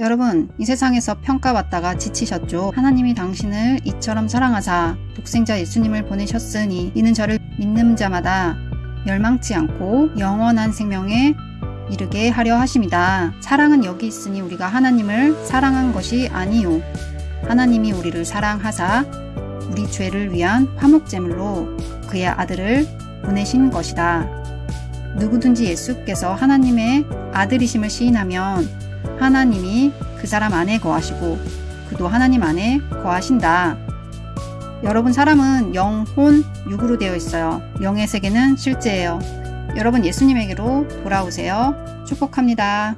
여러분 이 세상에서 평가받다가 지치셨죠? 하나님이 당신을 이처럼 사랑하사 독생자 예수님을 보내셨으니 이는 저를 믿는 자마다 멸망치 않고 영원한 생명에 이르게 하려 하심이다. 사랑은 여기 있으니 우리가 하나님을 사랑한 것이 아니요. 하나님이 우리를 사랑하사 우리 죄를 위한 화목제물로 그의 아들을 보내신 것이다. 누구든지 예수께서 하나님의 아들이심을 시인하면 하나님이 그 사람 안에 거하시고 그도 하나님 안에 거하신다. 여러분 사람은 영, 혼, 육으로 되어 있어요. 영의 세계는 실제예요. 여러분 예수님에게로 돌아오세요. 축복합니다.